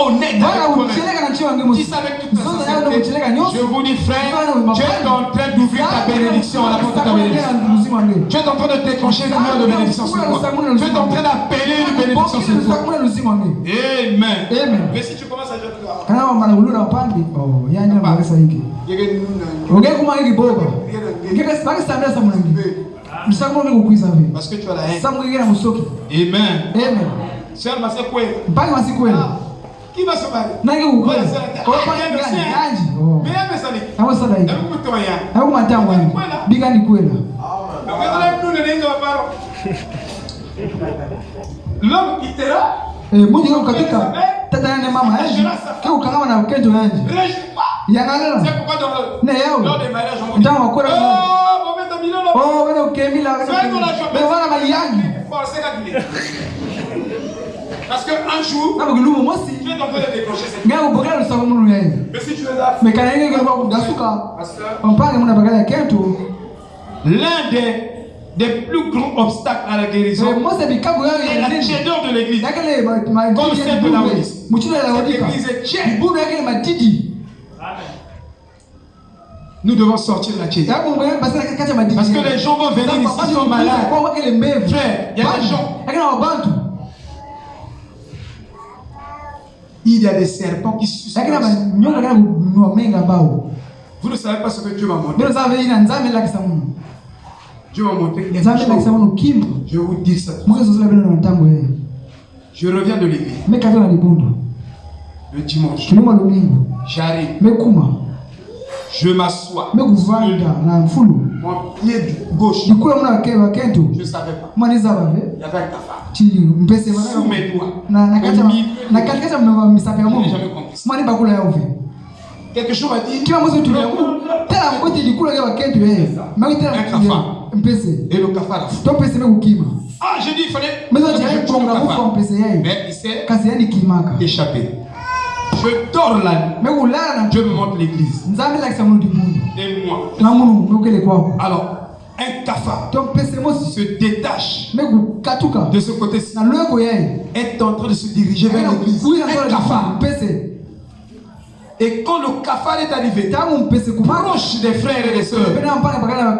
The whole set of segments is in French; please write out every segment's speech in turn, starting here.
honnête Je vous dis, frère, Dieu est en train d'ouvrir ta bénédiction, la porte de ta bénédiction. Dieu est en train de déclencher une lumière de bénédiction sur toi. Dieu est en train d'appeler une bénédiction sur toi. Amen. Amen. Mais si tu commences à dire kana upande oh yanya maresa hiki oge kuma hiki boba ngeke parce que tu as la haine. musoki Amen. amen mpaka masikweli va se marier nange Ouais, kukweli c'est- kwa Ah, pande bien, gani merci. yanji oh. Mais elle me savait. nawe sada hiki Elle me toya. nawe kumatango yanji bigani kwela Donc, elle a plus de ligne de ma parole. L'homme quittera, eh? Munyi kwa katika tata yane mama yanji ke ukangama na kenjo yanji réjouis pas. yangalela C'est pourquoi dans le, ne yao lors des mariages, on vous dit ntango wakwela Oh, bon, mais t'as mis là, là. oh wena ukemila bevana mali yanji Forcez la clé. Parce qu'un jour, tu es en train de déclencher cette Mais si tu es là, l'un des, des plus grands obstacles à la guérison est la tiédeur de l'église. Comme celle de ya Cette église est tiède. Nous devons sortir de la tiédeur. Parce que les gens vont venir ici, ils sont malades. Frère, il y a des gens. Il y a des serpents qui bao Vous ne savez pas ce que Dieu m'a montré. Dieu m'a montré quelque chose. Je vous dis ça. Je reviens de l'église le dimanche. J'arrive. Je m'assois. Mon pied gauche. Je ne savais pas. Il y avait un cafard. Sous mes doigts. Je n'ai jamais compris Quelque chose m'a dit. Et le cafard a Ah, j'ai dit, il fallait. Mais il s'est échappé. Je dors na Dieu me montre l'église. Et moi. Alors, un mosi se détache de ce côté-ci. Est en train de se diriger vers l'église. Un Et quand le cafard est arrivé, proche des frères et des sœurs,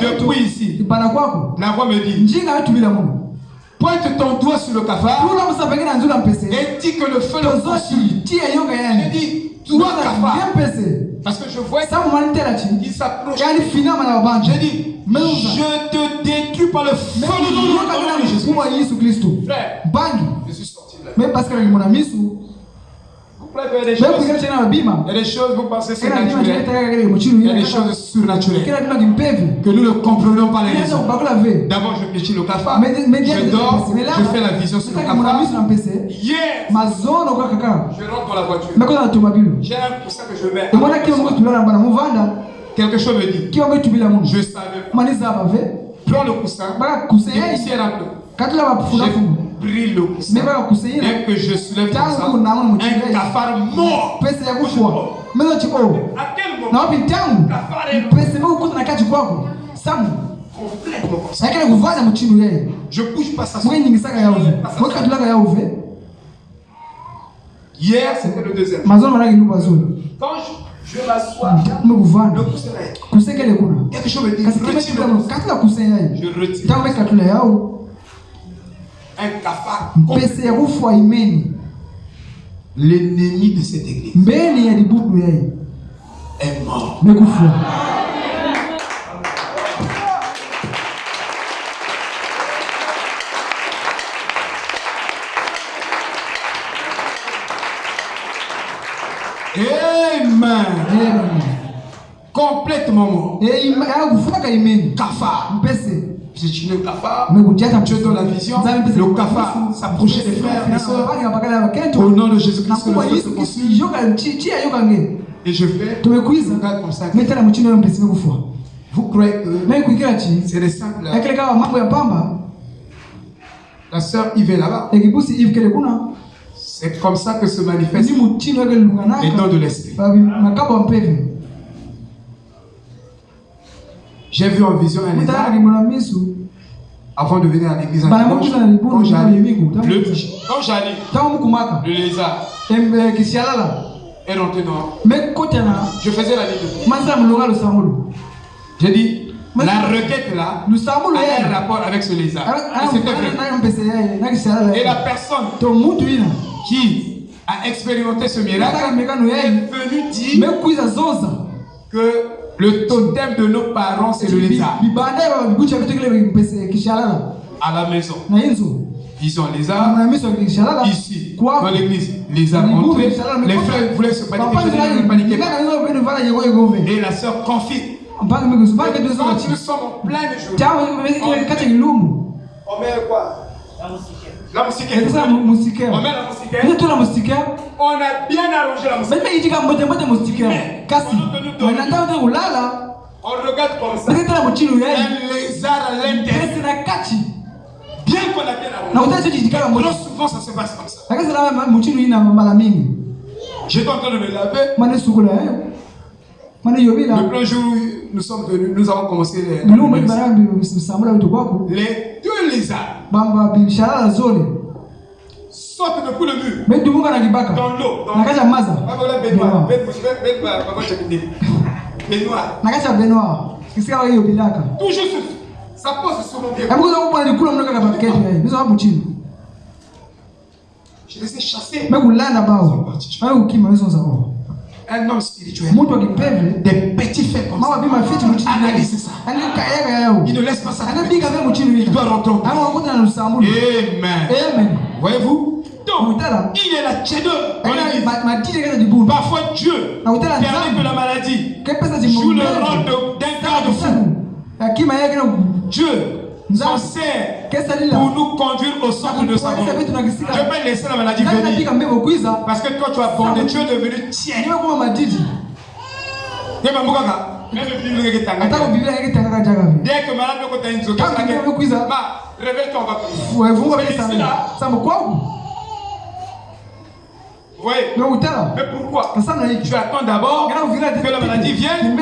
depuis ici, la voix me dit Pointe ton doigt sur le cafard et dis que le feu le consume. J'ai yani dit, toi cafard. Parce que je vois qu'il s'approche. J'ai dit, je te détruis par le feu de ton nom, Jésus. Frère, je suis sorti de là. A il y a des choses, vous pensez muchilu Il y a des choses surnaturelles que nous ne comprenons pas les raisons. D'abord, je péchis le cafard. Je dors, je fais la vision sur le cafard. kaka je rentre dans la voiture. J'ai un coussin que je mets. Quelque chose me dit. Je savais Prends le coussin. Et peu. katula bafunafumu J'ai pris le me coussin. baka kuse yina Dès que je soulève comme ça, un cafard mort. À quel moment cafard est complètement comme ça. Yakele kuvanya muchinu yeye Je bouge pas ça. Hier, c'était le deuxième. Quand je, je m'assois, le coussin est. kuna Quelque chose me dit. Retire le coussin. Je retire. Un cafard. kufua imeni L'ennemi de cette église mbeni ya libudu yayi est mort. mekufua Amen. Amen. Complètement mort. Eh, ima- ya kufaka imeni Cafard. mpese Tué le cafard. Dieu donne la vision. Le cafard s'approchait des frères et des sœurs. Au nom de Jésus-Christ, que le se nge Et je fais yo mpesi mekufua Vous croyez que c'est des simples. La sœur Yves est là-bas. kuna C'est comme ça que se manifeste les dons de l'esprit. J'ai vu en vision un lézard avant de venir à l'église Quand j'arrive, le- lézard. Kishalala. Et rentré là, Je faisais la samulu. J'ai dit, la requête là samulu a un rapport avec ce lézard. Et yeye, na kishalala. Et la personne qui a expérimenté ce miracle est venue dire que le totem de nos parents c'est le lézard. À la maison, ils ont lézard. Ici, Kwa dans l'église, lézard entré. Les frères voulaient se paniquer. Et la sœur confie. Quand nous sommes en pleine journée, on met quoi? La. Esa musike. On met la musique. Ndio tuna musike. On a bien arrangé la musique. Mimi itika mmoja mmoja musike. Kasi. Wanataka ndio kulala. On regarde comme ça. Yeye. Un lézard à l'intérieur. Na kati. Bien qu'on a bien Na arrangé. Trop souvent, ça se passe comme ça. Ina mara mingi. J'étais en train de me laver. Eh. Yobila. Le premier jour où nous sommes venus, nous avons commencé les, les deux lézards. Sautent depuis le mur. Dans l'eau. Dans bilaka. Toujours. Ça pose sur mon pied. Je les ai chassés. Wewe Un homme spirituel. Des petits faits comme ça. Analyse ça. Il ne laisse pas ça. Il doit lusamulu. Amen. Amen. Voyez-vous Donc, il est la jibuni. Parfois, Dieu permet que la maladie joue le rôle de- d'un fou. Akima yake na Dieu Nzambe. sert pour nous conduire au centre de sa volonté. Je peux laisser la maladie venir. kwiza. Parce que toi, tu as borné, Dieu est devenu tien. Dès que malade. Ma, réveille-toi, on va prier. Fuwe funga C'est vile ici, sana. là. Sambo kwangu. Vous voyez Na utala. Mais pourquoi. Tu attends d'abord que la maladie vienne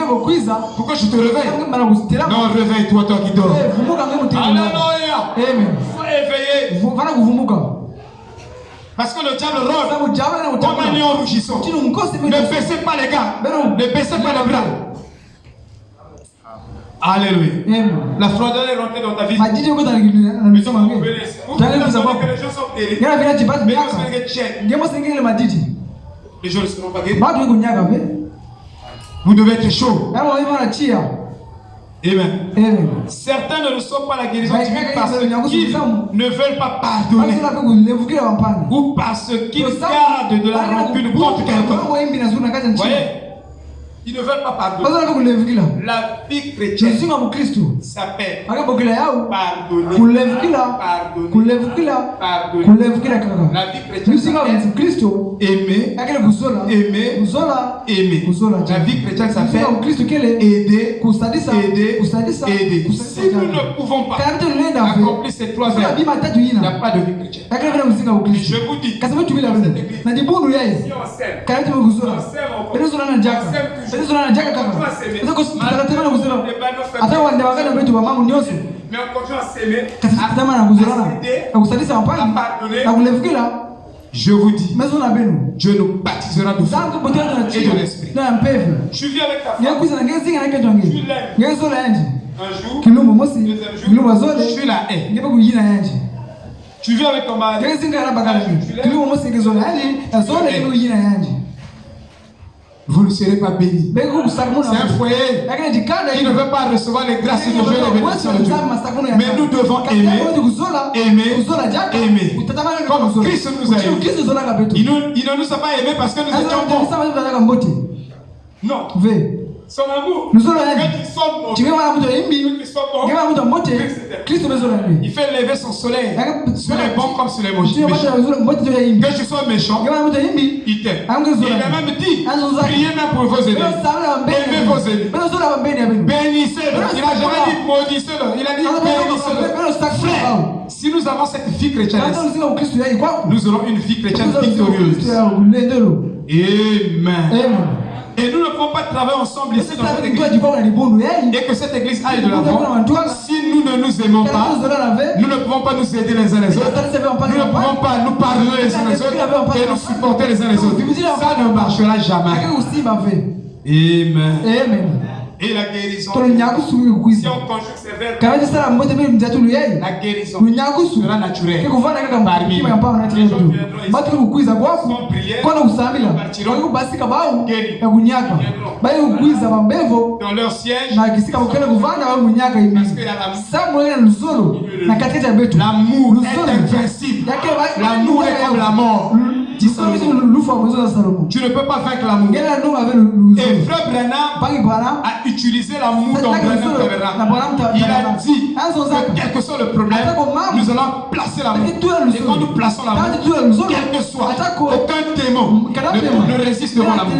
pour que je te réveille. Non, réveille-toi, toi qui dors. Eh. Alléluia. Faut éveiller. Vana kuvumuka. Parce que le diable rôde na comme un lion rougissant. Ne baissez pas les gars. Non. Ne baissez pas les bras. Alléluia. La froideur est rentrée dans ta vie. Mais tu que les gens sont guéris. Mais. Ngemo singile majiji. Les gens ne seront pas guéris. Vous devez être chaud. Chia. Amen. Amen. Certains ne reçoivent pas la guérison divine parce qu'ils ne veulent pas pardonner ou parce qu'ils gardent de la rancune contre quelqu'un. Vous voyez? Ils ne veulent pas pardonner. La vie chrétienne s'appelle pardonner. Pardonner. La vie chrétienne s'appelle aimer, aimer. La vie chrétienne s'appelle aider, aider, aider. Si nous ne pouvons pas accomplir ces trois tatu il n'y a pas de vie chrétienne. Je vous dis, si on sème, on sème Hata wande wetu wa na kusadisa wampani. pardonner. Na kulevukira. Je vous dis. Dieu nous baptisera de feu et de l'esprit. Je suis avec ta femme. yanje. Un jour, deuxième je suis la yanje. Tu vis avec ton mari. Vous ne serez pas bénis. Kusakumuna. C'est un foyer qui ne veut pas recevoir les grâces de Dieu et les bénédictions de Dieu. Mais nous devons aimer, aimer, aimer. Comme Christ nous a aimés. Il ne nous a pas aimés parce que nous étions bons. Non. Son amour. Nous quand imbi ils sont bons, ngema muto mote kristo mezola il fait lever son soleil sur les bons comme sur les méchants. Que je sois méchant, il t'aime. Il a même dit, priez même pour vos ennemis. Aimez vos ennemis. Bénissez-le. Il n'a jamais dit maudissez-le. Il a dit bénissez-le. Frère, si nous avons cette vie chrétienne, nous aurons une vie chrétienne victorieuse. Amen. amen Et nous ne pouvons pas travailler ensemble ici dans cette église. Et que cette église aille de l'avant si nous ne nous aimons pas, nous ne pouvons pas nous aider les uns les autres. Nous ne pouvons pas nous parler les uns les autres et nous supporter les uns les autres. Ça ne marchera jamais. Amen. Amen. Et la guérison. Si on conjugue ces verbes, la guérison sera naturelle. Parmi nous, les gens viendront. Sans prière, partiront dans leur siège. Parce que l'amour. Est principe. L'amour est comme la mort. Tu ne peux pas vaincre l'amour. Et frère Branham a utilisé l'amour dans Branham Il a dit que quel que soit le problème, nous allons placer l'amour. Et quand nous plaçons l'amour, quel que soit, aucun démon ne, résiste devant l'amour.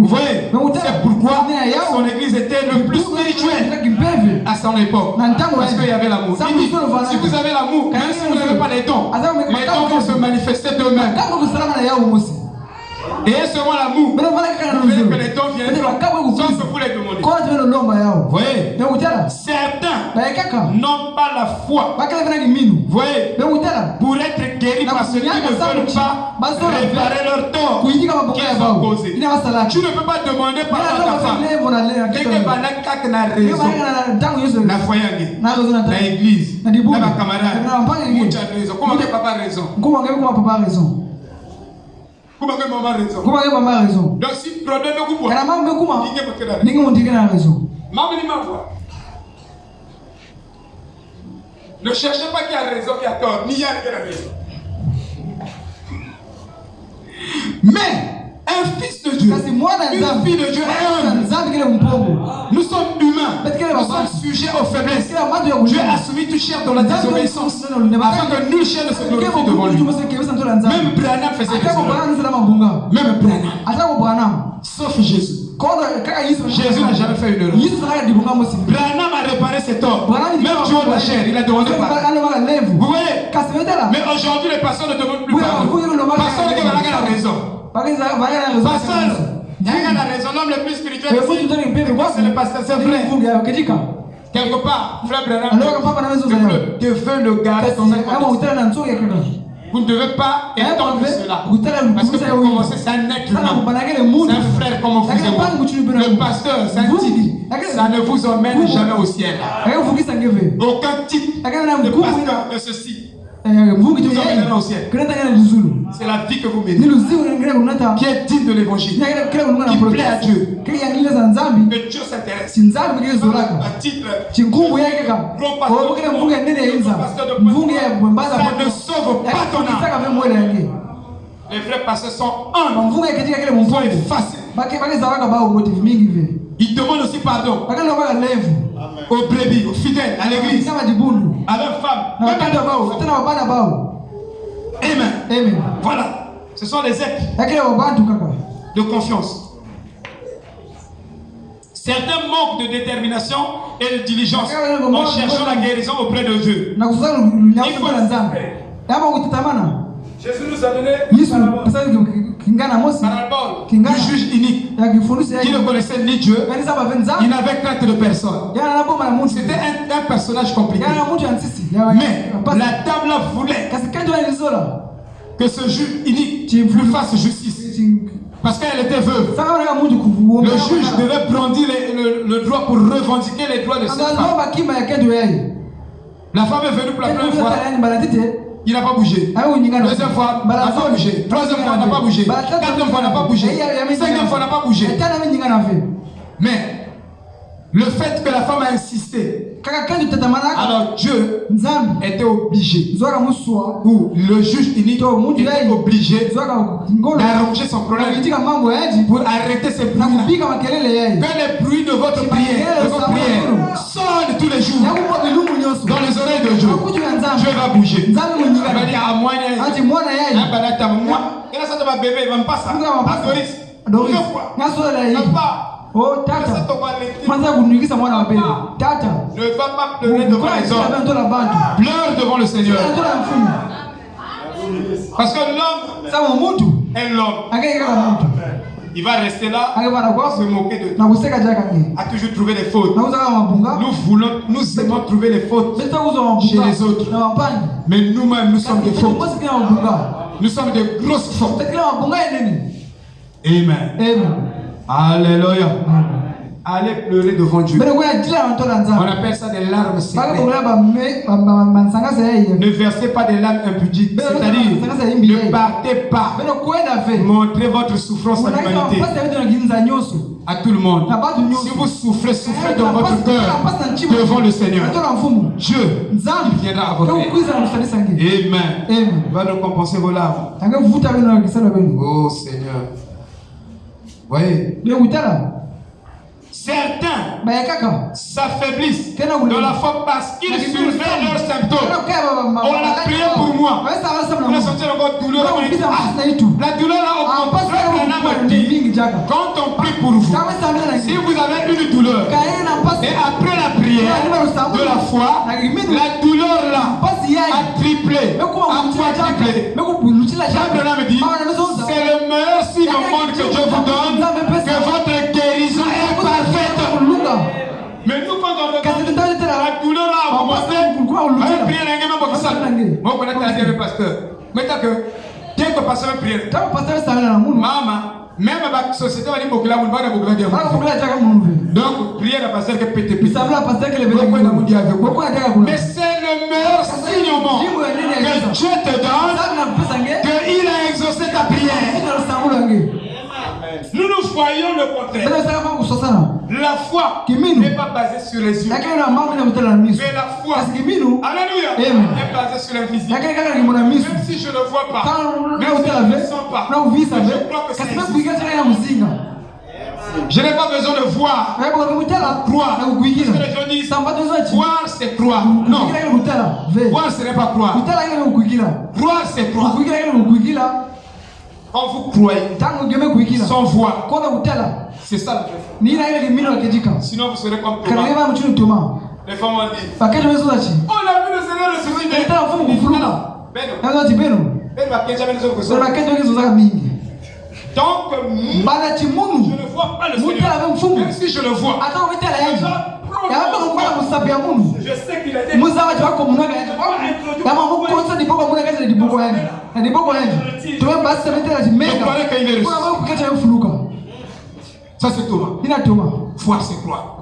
Vous voyez, c'est pourquoi son église était le plus spirituel à son époque. Parce qu'il y avait l'amour. Si vous avez l'amour, même si vous n'avez pas les dons, les dons vont se manifester d'eux-mêmes. Et seulement l'amour. Que les dons viennent. Sans se vous les demander. Vous voyez. Certains n'ont pas la foi. Voyez. Pour être guéris par ceux qui ne veulent pas réparer leur tort. Qu'ils ont causé. Tu ne peux pas demander par ta femme. Que n'a raison, la foi l'église, la camarade. Comment Comment papa raison? Comment maman a raison Donc si problème Kana kuma Ninge raison ni Ne cherchez pas qui a raison, qui a tort, ni y a qui a raison. Mais un fils de Dieu, une fille de Dieu. Est un. Sommes sujets aux faiblesses. Dieu a soumis tout cher dans la désobéissance afin que nous, chers, ne se glorifient devant lui. Même Branham faisait des. Même Branham. Sauf Jésus. Jésus n'a jamais fait une erreur. Branham a réparé ses torts. Même Dieu de la chair, il a demandé pardon. Vous voyez? Mais aujourd'hui, les pasteurs ne demandent plus pardon. Pasteur qui a la raison. Pasteur, il y a la raison. L'homme le plus spirituel c'est le pasteur, c'est vrai. Quelque part, frère Branham, Dieu veut le un vous ne devez pas étendre cela. Parce que pour commencer, c'est un être humain. C'est un frère comme vous et. Le pasteur, c'est un. Ça ne vous emmène jamais au ciel. Aucun type de pasteur de ceci. Ciel. C'est la vie que vous menez. Qui est digne de l'évangile. Qui plaît à Dieu. Que Dieu s'intéresse. Un titre. Ça ne sauve pas ton âme. Les vrais pasteurs sont humbles. Ils sont effacés. Ils demandent aussi pardon aux brebis, aux fidèles, à l'église, à leurs femmes. Amen. Amen. Voilà. Ce sont les êtres de confiance. Certains manquent de détermination et de diligence en cherchant la guérison auprès de Dieu. Jésus nous a donné parabole du juge unique qui ne connaissait ni Dieu, il n'avait crainte de personne. C'était un, un, personnage compliqué. Mais la là voulait que ce juge unique lui fasse justice. Parce qu'elle était veuve. Le juge devait brandir le, le, droit pour revendiquer les droits de cette femme. La femme est venue pour la première fois. Il n'a pas bougé. Deuxième fois, il n'a pas bougé. Troisième fois, il n'a pas bougé. Quatrième fois, il n'a pas bougé. Cinquième fois, il n'a pas bougé. Mais le fait que la femme a insisté, alors Dieu était obligé, ou le juge unique était obligé d'arranger son problème. Pour arrêter ces bruits. Que les bruits de votre prière, de votre prière sonnent tous les jours dans les oreilles de Dieu. Dieu va bouger. Il va dire à moi, moi, il va. Doris, Doris, pas. Oh tata. Kwanza kunigisa mwana wa bebe. Tata. Ne va pas pleurer devant les hommes. Pleure devant le Seigneur. Parce que l'homme est l'homme. Il va rester là, se moquer de tout. A toujours trouvé des fautes. Nous voulons, nous aimons trouver les fautes chez les autres. Mais nous-mêmes, nous sommes des fautes. Nous sommes des grosses fautes. Amen. Alléluia. Allez pleurer devant Dieu. On appelle ça des larmes secrètes. Ne versez pas des larmes impudiques. C'est-à-dire, ne partez pas. Montrez votre souffrance à l'humanité. À tout le monde. Si vous souffrez, souffrez dans votre cœur devant le Seigneur. Dieu, viendra à votre aide. Amen. Va nous compenser vos larmes. Oh Seigneur. Vous voyez Mais Certains s'affaiblissent dans la foi parce qu'ils surveillent leurs symptômes. On a prié pour moi. On a senti encore douleur. La douleur là, au contraire, quand on prie pour vous, si vous avez une douleur, et après la prière de la foi, la douleur là a triplé, a quadruplé. Jean me dit, c'est le meilleur signe au monde que Dieu vous donne, que votre. Mais nous, quand on regarde la douleur là, on commence à prier. Moi, je connais le pasteur. Maintenant que, dès que le pasteur prie, maman, même la société va dire que la va Donc, prier la pasteur qui pété pété. Mais c'est le meilleur signe au monde. que Dieu te donne qu'il a exaucé ta prière. Nous nous voyons le contraire. La foi n'est pas basée sur les yeux. Mais la foi, Alléluia, est basée sur l'invisible. Même si je ne vois pas, même si je ne sens pas, je crois que c'est je n'ai pas besoin de voir. Croire. Parce que les gens disent Voir, c'est croire. Non. Voir, ce n'est pas croire. Croire, c'est croire. Quand vous croyez sans voir, c'est ça le vrai. Sinon, vous serez comme Thomas. Les femmes ont dit. On a vu le Seigneur ressusciter. Beno. Beno. Donc, je ne vois pas le Seigneur. Même si je le vois, je sais qu'il a été ça c'est Thomas. Foi c'est croire.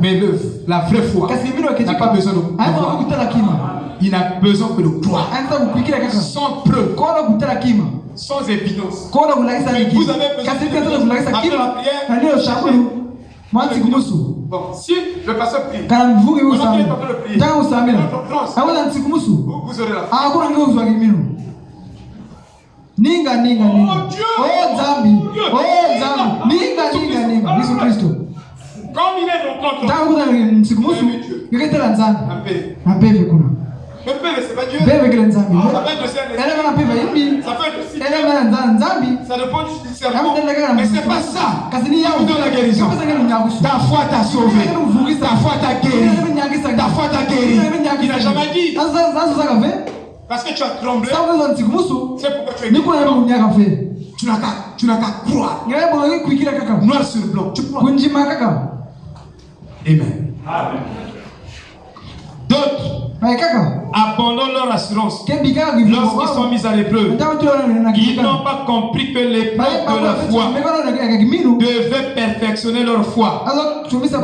Mais la vraie foi. N'a pas besoin de croire. Il n'a besoin que de croire. Sans preuve. Sans évidence. Vous besoin de Après la prière, Bon, si le pasteur prie, a tanga usamira France, awala nsikumusu vous, vous aurez la foi. akuna ngi uzwa kimino ninga ninga ninga oh dhambi oh dhambi ninga ninga ninga yesu kristo ntangu msiku musu ngeketela nzambe apeve kuna mbeve kile nzambi elema na peva yimbi elema na nzambi amutendekaka na kasi ni yao la guérison ta foi t'a sauvé ta foi t'a guéri ta foi t'a guéri il n'a jamais dit azozaka ve Parce que tu as tremblé. C'est pourquoi tu es munyakafe Tu n'as qu'à tu n'as qu'à croire. Noir sur blanc. Tu crois? kaka Amen. D'autres abandonnent leur assurance lorsqu'ils sont mis à l'épreuve. Ils n'ont pas compris que l'épreuve de la foi devait perfectionner leur foi,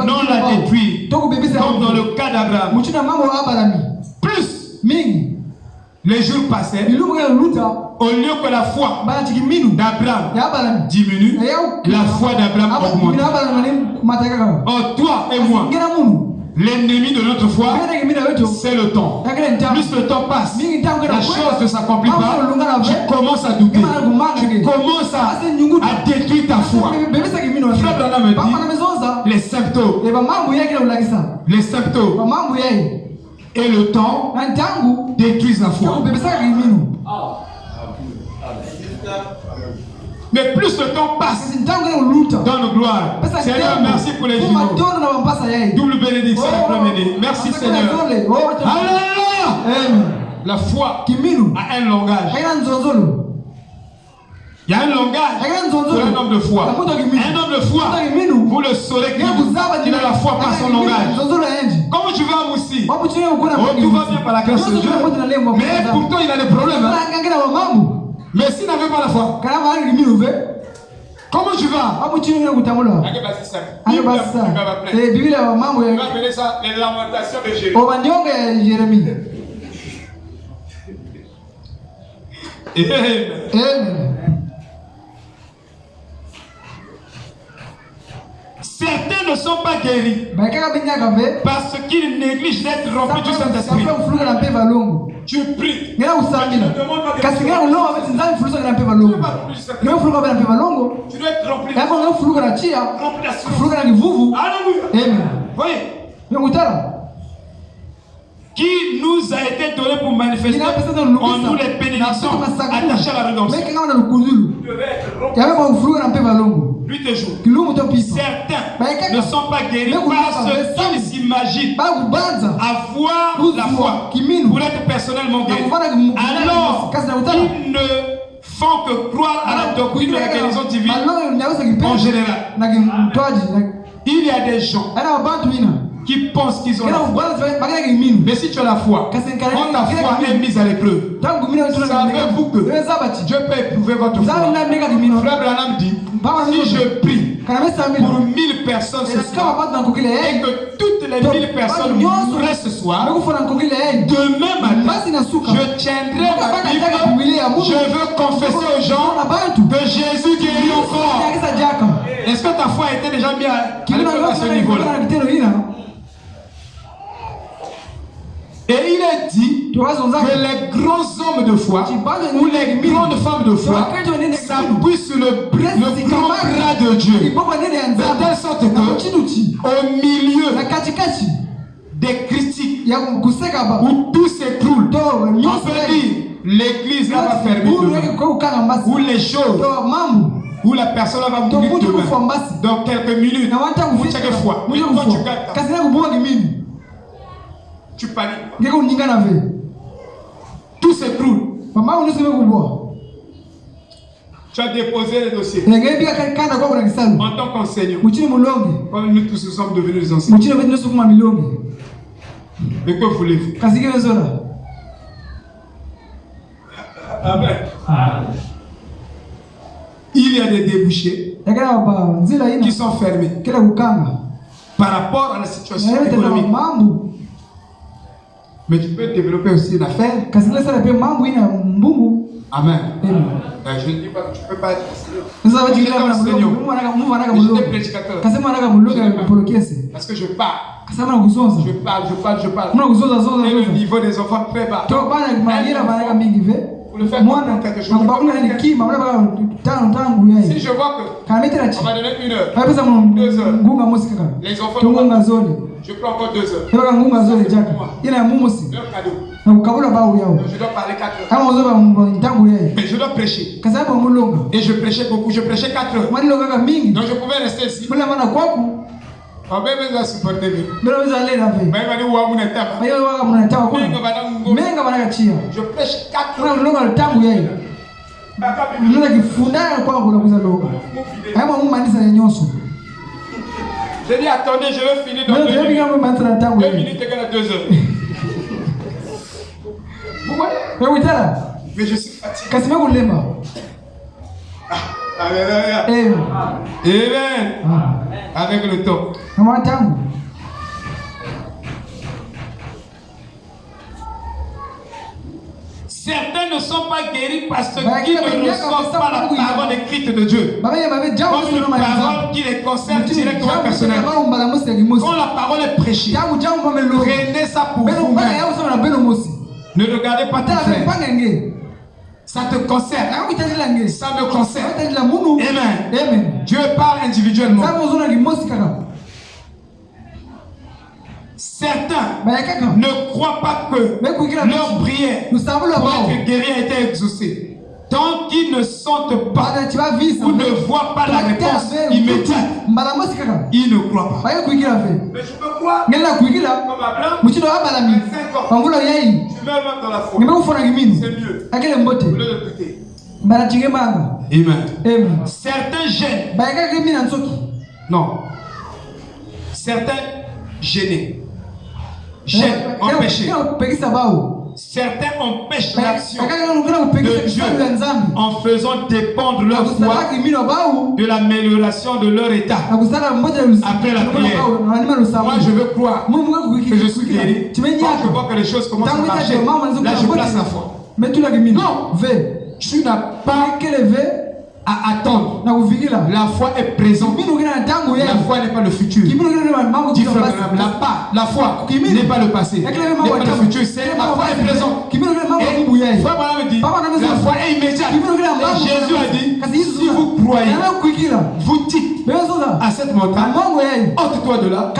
non la détruire. Comme dans le cas d'Abraham. abalami Plus les jours passaient, au lieu que la foi kiminu d'Abraham diminue, la foi d'Abraham augmente. mata kaka Oh, toi et moi, l'ennemi de notre foi, c'est le temps. Plus le temps passe, la chose ne s'accomplit pas, tu commences à douter. Tu commences à, à détruire ta foi. Frère Branham dit les symptômes, kulakisa les symptômes. Yayi et le temps détruisent la foi. kiminu Mais plus le temps passe gloires. pesa Seigneur, merci pour les jumeaux. yayi Double bénédiction et premier Merci Seigneur. Alléluia. La foi a un langage. Il y a un langage pour un homme de foi. Un homme de foi, vous le saurez qu'il a la foi par son langage. Comment tu vas, Moussi Oh, tout va bien par la grâce de Dieu. Mais pourtant, il a des problèmes. Hein. Mais s'il n'avait pas la foi, Comment tu vas biblia wa mambo ya les lamentations de Jérémie. Yeremia Amen. Amen. Certains ne sont pas guéris. Parce qu'ils négligent d'être remplis du Saint-Esprit. Tu pries. Tu dois être rempli. Rempli Alléluia. Voyez, ngekutala qui nous a été donné pour manifester en nous les bénédictions attachées à la rédemption. devais être nuit et jour. Certains ne sont pas guéris parce qu'ils s'imaginent avoir la foi pour être personnellement guéris. Alors, kasi na kutala ils ne font que croire à la doctrine de la guérison divine en général. Il y a des gens qui pensent qu'ils ont la foi. Mais si tu as la foi, quand ta foi est mise à l'épreuve, savez-vous que Dieu peut éprouver votre foi. kiminu Frère Branham dit, si je prie pour mina 1000 personnes ce soir, et que toutes les 1000 personnes mourraient ce soir, nakukile yeye demain matin, je tiendrai ma Bible, je veux confesser aux gens que Jésus guérit encore. Est-ce que ta foi était déjà mise à à ce niveau-là? Et il est dit que les grands hommes de foi ou les grandes femmes de foi s'appuient sur le, le grand bras de Dieu. De telle sorte que au milieu des critiques où tout s'écroule, on peut dire l'église va fermer Ou les choses. Où la personne va mourir demain. Dans quelques minutes, ou chaque fois. Tu paniques. na ve Tout s'écroule. mama uniseme kubwa Tu as déposé kuna kisalu en tant qu'enseignant. Comme nous tous nous sommes devenus des enseignants. Mais que voulez-vous? Kasi kile zola Amen. Il y a des débouchés qui sont fermés par rapport à la situation na économique. Mais tu peux développer aussi une affaire. Amen. Amen. Euh, Je ne dis pas que tu ne peux pas être enseignant. prédicateur. Parce que je parle. Je parle, je parle, je parle. Et le niveau des enfants très bas. Le mwana baka tano tangu Si je vois que on m'a donné une heure, Deux heures. les enfants je prends encore deux heures. Leur cadeau. Je dois parler quatre heures. Mais je dois prêcher. Et je prêchais beaucoup. Je prêchais quatre heures. Donc je pouvais rester ici. Mbele menga Je tangu kifundana mumanisa ya J'ai dit, attendez, je vais finir dans deux minutes. ndoyebika mumanisa na tangu Deux yayi minutes égale à deux heures. Vous voyez? Wewitala Mais je suis fatigué. Alléluia. Eh, Amen. ah, Avec le temps. Certains ne sont pas guéris parce Bah, qu'ils qui ne reçoivent pas la parole écrite de Dieu. Comme une parole qui les concerne directement personnellement. Quand la parole est prêchée, prenez ça pour mosi Ne regardez pas ton Ça te concerne. nge Ça me concerne. munu Amen. amen Dieu parle individuellement. Certains ne croient pas que leur prière pour être guéri a été exaucée. Tant qu'ils ne sentent pas ou ne voient pas la réponse immédiate, ils ne croient pas. Mais je peux croire comme Abraham, muchido wabalami 25 ans. Tu meurs même dans la foi. C'est mieux. Au lieu de douter. Amen. Certains gênent. Non. Certains gênés. Gênent, empêchés. Certains empêchent l'action de Dieu en faisant dépendre leur foi de l'amélioration de leur état. Après la prière. Moi, je veux croire que je suis guéri. Quand je vois que les choses commencent à marcher, là, je place la foi. Non, tu n'as pas à attendre. La foi est présente. La foi n'est pas le futur. La, foi n'est pas le passé. N'est pas le futur. C'est la foi est présente. Et frère me dit, la foi est immédiate. Et Jésus a dit, si vous croyez, vous dites à cette montagne, ôte-toi de là.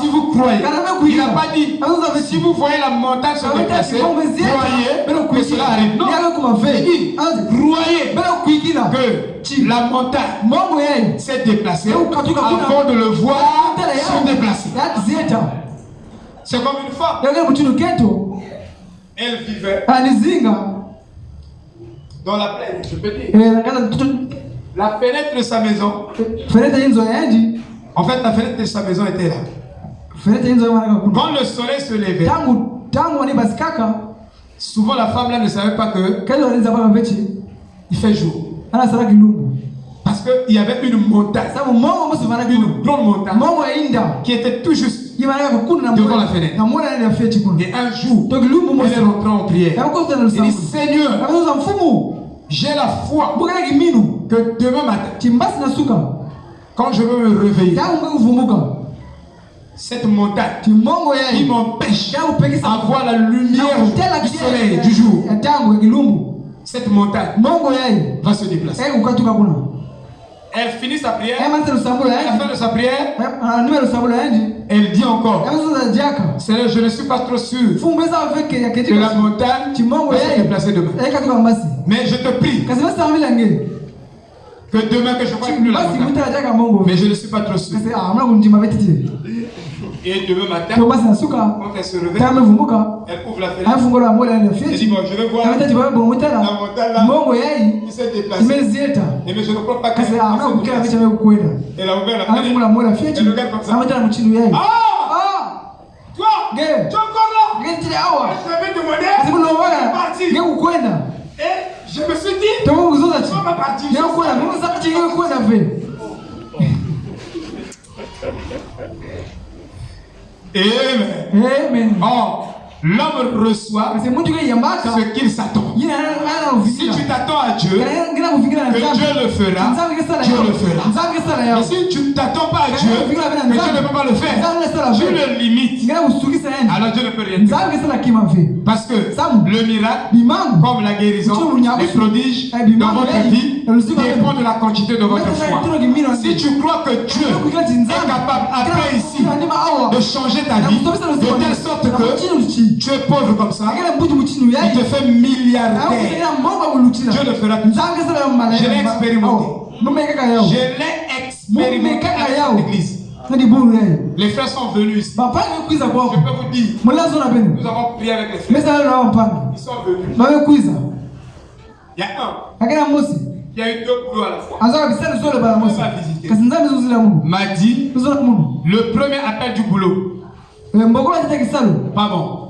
Si vous croyez, il n'a pas dit, si vous voyez la montagne se déplacer, croyez que cela arrive. Non, il dit, croyez que la montagne s'est déplacée avant de le voir se déplacer. C'est comme une femme. Elle vivait dans la plaine, je peux dire. La fenêtre de sa maison. En fait, la fenêtre de sa maison était là. Quand le soleil se levait, souvent la femme là ne savait pas que il fait jour. Parce qu'il y avait une montagne, une grande montagne. Qui était tout juste devant la fenêtre. Et un jour, elle est rentrée en prière. Il dit Seigneur, j'ai la foi que demain matin, quand je veux me réveiller, cette montagne. Qui m'empêche d'avoir la lumière du soleil du jour, cette montagne va se déplacer. Elle finit sa prière. À la fin de sa prière, elle dit. Encore. Seigneur, je ne suis pas trop sûr. Que la montagne va se déplacer demain. Mais je te prie que demain que je vois plus la. Mais je ne suis pas trop sûr. Et demain matin, quand elle se réveille, elle ouvre la fenêtre. Elle dit, bon, je vais voir la montagne là, qui s'est déplacée. Et mais je ne crois pas qu'elle Elle a ouvert la fenêtre. Elle regarde comme ça. Ah Toi Tu es encore là Je vais demander. Parti. Et je me suis dit, on va partir. Amen. Amen. L'homme reçoit ce qu'il s'attend. Si tu t'attends à Dieu, que Dieu le fera, Dieu le fera. Et si tu ne t'attends pas à Dieu, que Dieu ne peut pas le faire, tu le limites, alors Dieu ne peut rien faire. Parce que le miracle, comme la guérison, les prodiges dans votre vie, dépend de la quantité de votre foi. Si tu crois que Dieu est capable, après ici, de changer ta vie, de telle sorte que tu es pauvre comme ça, il te fait milliardaire. Dieu le fera tout Je l'ai expérimenté. Je l'ai expérimenté avec l'église. Les frères sont venus ici. Je peux vous dire. Nous avons prié avec les frères. Ils sont venus. Il y a un. Il y a eu deux boulots à la fois. M'a dit le premier appel du boulot. Pardon.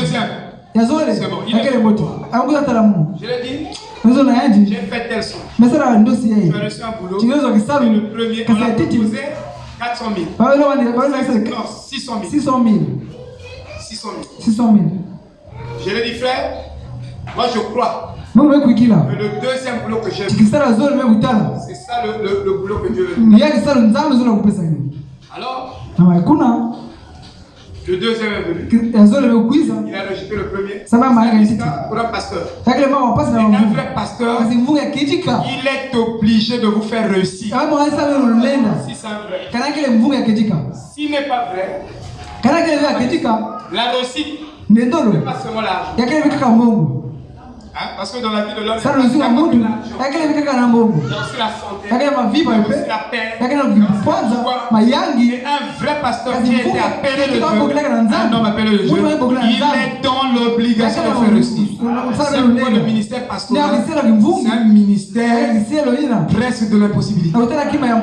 Deuxième. C'est bon. Il est Je l'ai dit. J'ai fait tel son. Tu as reçu un boulot. Et le premier, on a proposé 400 000. Non, 600 000. 600 000. 600 000. Je l'ai dit, frère, moi je crois. Que le deuxième boulot que j'ai c'est ça le, le, le boulot que Dieu veut. Alors, le deuxième est venu. Il a rejeté le premier. C'est pour un pasteur. Un vrai pasteur, il est obligé de vous faire réussir. Si c'est vrai. S'il n'est pas vrai, la réussite n'est pas seulement l'argent. Hein? Parce que dans la vie de l'homme, ça nous a mutu yakile vikaka na mbongo yakile mavipa ipe yakile kwanza mayangi un vrai pasteur qui était appelé de Dieu. un homme appelé de Dieu. il est dans l'obligation de faire aussi. c'est pourquoi le ministère pastoral c'est un ministère presque de l'impossibilité.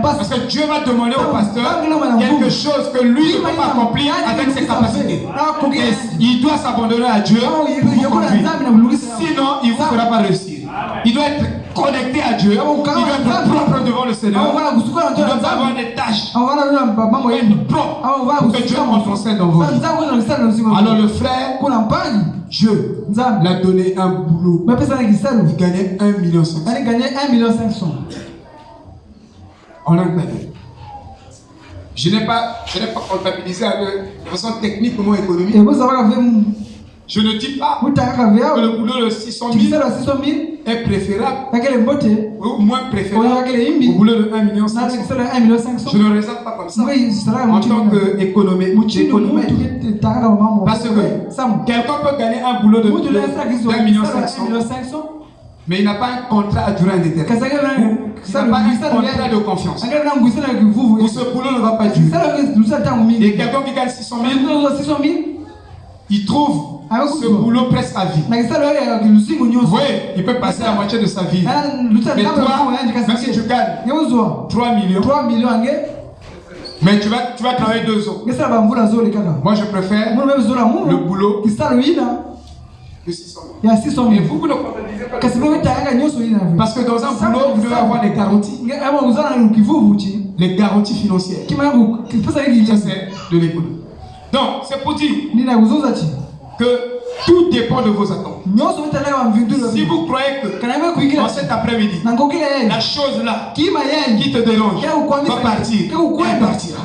Parce que Dieu va demander au pasteur quelque chose que lui ne peut pas accomplir avec ses capacités. et il doit s'abandonner à Dieu pour sinon il ne vous fera pas réussir. Il doit être connecté à Dieu. Il doit être propre devant le Seigneur. Il doit avoir des tâches. Être propre pour que Dieu scène dans vos vies. Alors le frère, Dieu l'a donné un boulot. Il gagnait 1 million 500. Il gagnait 1 million 500. En anglais. Je n'ai pas, je n'ai pas comptabilisé de façon technique comment économique. Je ne dis pas que le boulot de 600 000 est préférable ou moins préférable au boulot de 1 million 500. Je ne raisonne pas comme ça en tant qu'économiste. Parce que quelqu'un peut gagner un boulot de 1 million 500 mais il n'a pas un contrat à durée indéterminée. Il n'a pas un contrat de confiance. Ou ce boulot ne va pas durer. Et quelqu'un qui gagne 600 000, il trouve ce boulot presque à vie. Oui, il peut passer la moitié de sa vie. Mais toi, même si tu gagnes 3 millions, mais tu vas, tu vas travailler deux ans. Moi, je préfère le boulot que 600 000. Et vous, vous ne comptabilisez pas. Parce que dans un boulot, vous devez avoir des garanties. Les garanties financières. Ça, c'est de l'économie. Donc, c'est pour dire que tout dépend de vos attentes. Si vous croyez que dans cet après-midi, la chose là qui te dérange va partir, elle partira.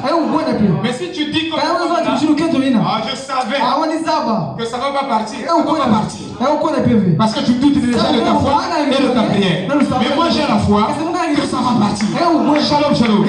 Mais si tu dis que ah, je savais que ça ne va pas partir, ça ne va partir. Parce que tu doutes déjà de ta foi et de ta prière. Mais moi j'ai la foi que ça va partir. Shalom, shalom.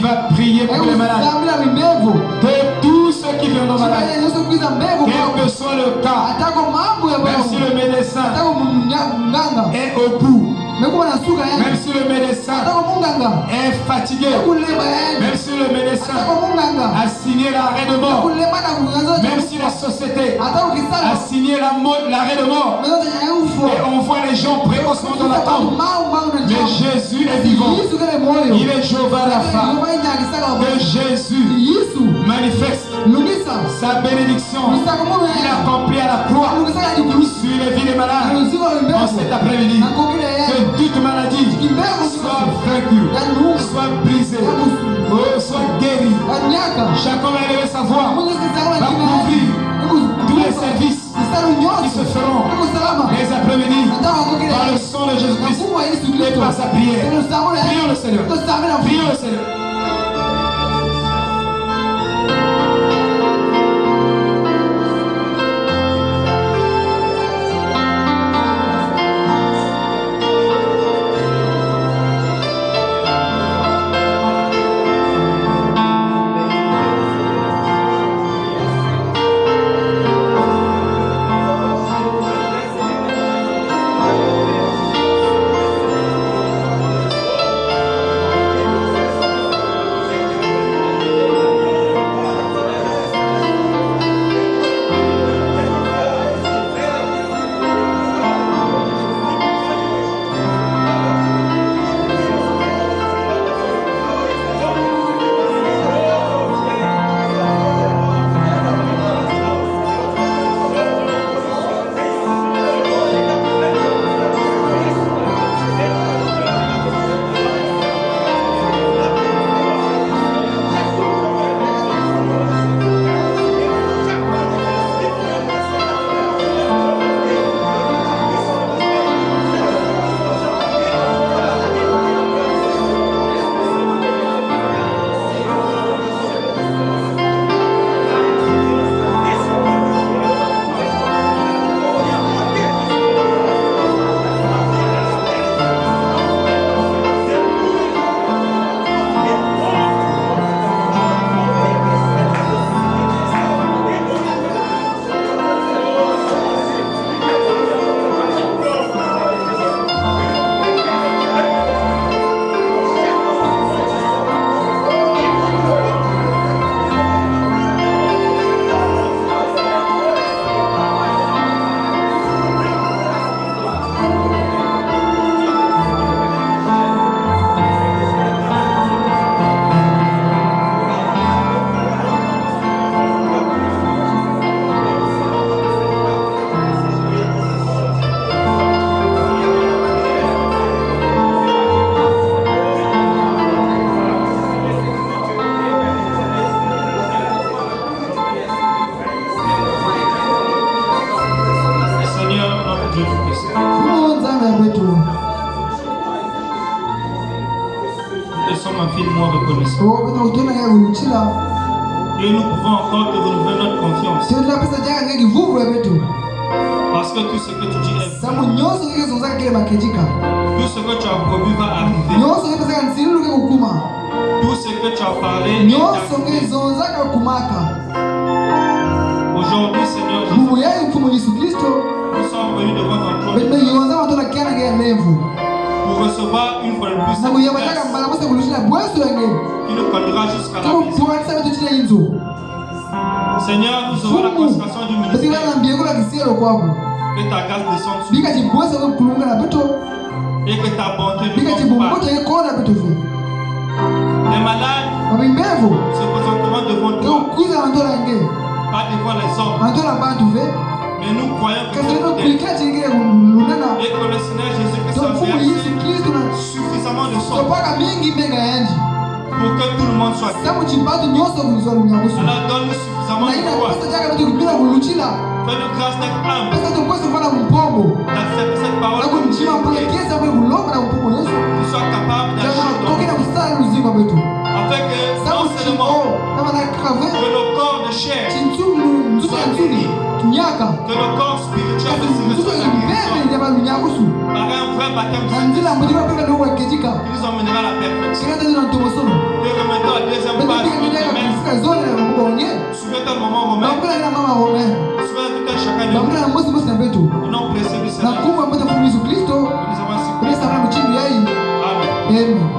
Il va prier pour les malades. De tous ceux qui viendront malades. Quel que soit le cas. Même si le médecin. Est au bout. Même si le médecin. Est fatigué, même si le médecin. A signé l'arrêt de mort, même si la société a signé l'arrêt de mort, et on voit les gens précocement dans la tombe, mais Jésus est vivant. Il est Jéhovah femme. Que Jésus manifeste sa bénédiction. Qu'il a accompli à la croix. Sur les vies des malades en cet après-midi. Que toute maladie soit vaincue, soit brisée, soit guérie. Chacun va élever sa voix, va couvrir tous les services qui se feront les après-midi par le sang de Jésus-Christ. Et par sa prière. Prions le Seigneur. Prions le Seigneur. en fil moins reconnaissant. Et nous pouvons encore te renouveler notre confiance. Parce que tout ce que tu dis est Tout ce que tu as promis va arriver. Tout ce que tu as parlé Aujourd'hui, Seigneur Jésus, nous sommes venus devant ton trône recevoir une fois de plus sa qui nous conduira jusqu'à la maison. Seigneur, nous aurons la consécration du ministère. Que ta grâce descende. Et que ta bonté nous combatte. Les malades se présenteront devant toi. Pas devant les hommes. Mais nous croyons que tu Et que le Seigneur Jésus Suffisamment de Jésus Christ sokola mingi mpe ngayandi samu chibatu nyonso kulizola munyakusunaina kuposa chaka kuti kupita kuluchila. Pesa tokweso fana kumpombo nakunjima mpulekeza mwe kulonga na kumpombo yesu. Tokera kusala luziva kwetu samu soit béni, que le corps spirituel de ce par un vrai baptême qui nous emmènera à la perfection. Et remettons la deuxième page. Souviens-toi le moment romain. Souviens-toi chacun de nous. Au nom précieux du Seigneur. Nous avons Amen.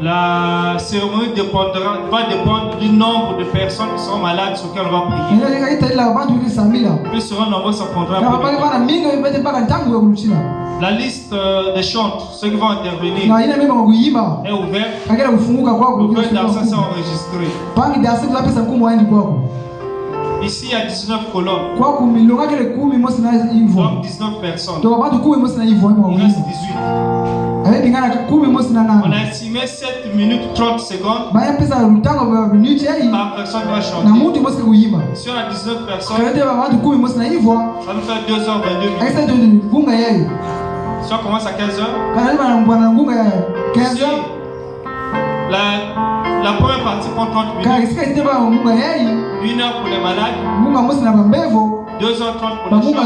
La cérémonie dépendra, va dépendre du nombre de personnes qui seront malades sur lesquelles on va prier. Plus nombreux, ça prendra La liste euh, des chants, ceux qui vont intervenir, est ouverte. Le cœur d'argent s'est enregistré. Ici, il y a 19 colonnes. Donc 19 personnes. Il reste 18. On a estimé 7 minutes 30 secondes. Par personne va chanter. Si on a 19 personnes, ça nous fait 2h22 minutes. Si on commence à 15h, si la, la première partie prend 30 minutes. Une heure pour les malades. 2h30 pour les chants.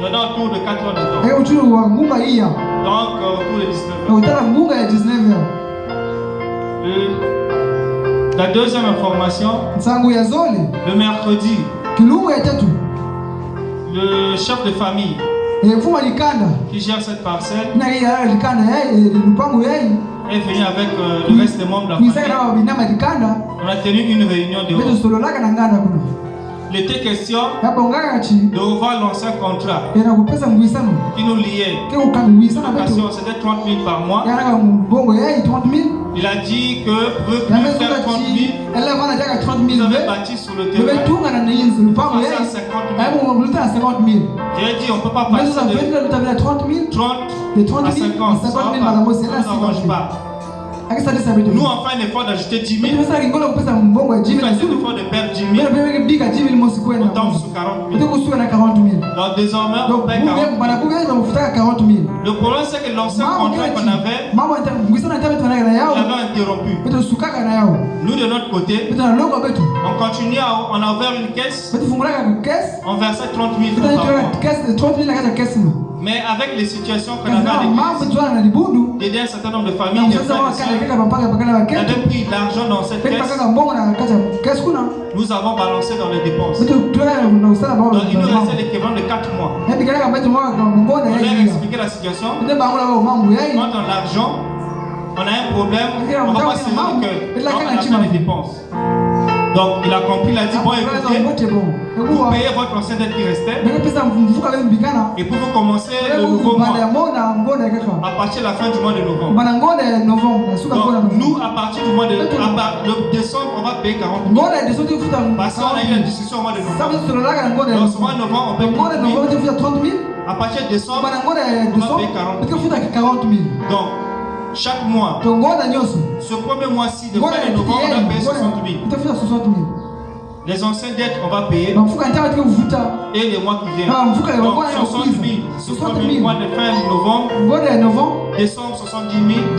Il y en a autour de 4 heures de temps. Donc, euh, autour de 19 heures. Le- la deuxième information, le mercredi, le chef de famille qui gère cette parcelle est venu avec euh, le reste des membres de la famille. On a tenu une réunion de Il était question de revoir l'ancien contrat qui nous liait. C'était 30 000 par mois. Il a dit que eux plus faire 30 000, ils avaient bâti sur le terrain. Passer à 50 000. J'ai dit, on ne peut pas passer de 30 à 50. Ça va pas. Ça ne nous arrange pas. Nous, on fait un effort d'ajouter 10 000. On fait un effort de perdre 10 000. On tombe sur 40 000. Donc désormais, on paye 40 000. Le problème, c'est que l'ancien contrat qu'on avait, il avait interrompu. Nous, de notre côté, on continuait, à, on a ouvert une caisse, on versait 30 000 francs par mois. Mais avec les situations qu'on avait à l'église, un certain nombre de familles, avait pris l'argent dans cette caisse, nous avons balancé dans les dépenses. Donc il nous restait l'équivalent de 4 mois. On leur expliqué la situation. Quand on a l'argent, on a un problème, on va pas le cœur. Donc on a dépenses. Donc il a compris, il a dit, bon écoutez, vous payez votre ancien dette qui restait, et pour vous commencer le nouveau mois, à partir de la fin du mois de novembre. Donc nous, à partir du mois de le décembre, on va payer 40 000. Parce qu'on a eu la discussion au mois de novembre. Donc ce mois de novembre, on paye 30 000. À partir de décembre, on va payer 40 000. Donc, chaque mois, ce premier mois-ci, de fin de novembre, on va payer 60 000. Les anciennes dettes, on va payer. Et les mois qui viennent. Ah, Donc, wakwana ya 60 000. Ce 60 premier 000. mois de fin novembre, décembre 70 000,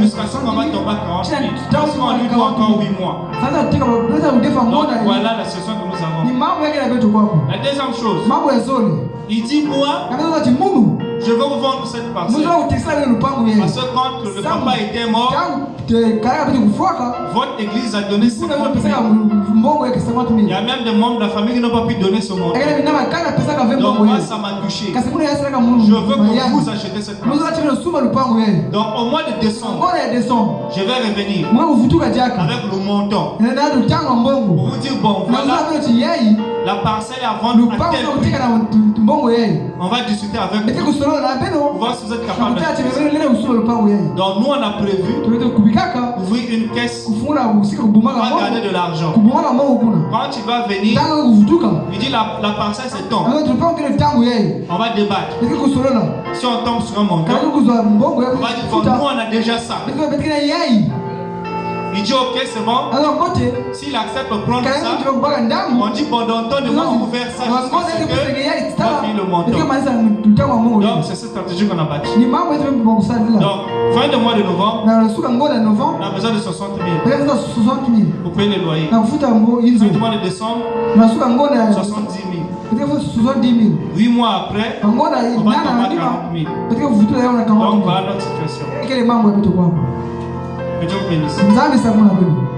jusqu'à ce qu'on va tomber à 40 000. Parce qu'on lui doit encore 8 mois. Donc, voilà la situation que nous avons. La deuxième chose, il dit Moi, je veux vous vendre cette parcelle. Parce que quand le papa était mort, votre église a donné 50 kuna 000. pesa mbongo yake 50 Il y a même des membres de la famille qui n'ont pas pu donner ce montant. Donc, moi, ça m'a touché. Je veux que vous achetez cette parcelle. Donc, au mois de décembre, je vais revenir avec le montant pour vous dire Bon, voilà, la parcelle à vendre à tel prix. On va discuter avec vous voir si vous êtes capable. yeye Donc, nous, on a prévu ouvrir une caisse. On va garder de l'argent. Quand tu vas venir, il dit la, la parcelle c'est ton. On va débattre. Si on tombe sur un montant, on va dire bon, nous on a déjà ça. Il dit ok, c'est bon. S'il accepte de prendre ça, on dit pendant temps de mois, on peut faire ça jusqu'à ce que le montant. Donc c'est cette stratégie qu'on a bâtie. Donc, fin de mois de novembre, on a besoin de 60 000 pour payer le loyer. Fin du mois de décembre, 70 000. 8 mois après, on va tomber à 40 000. Donc voilà notre situation. Que Dieu vous bénisse. Oh.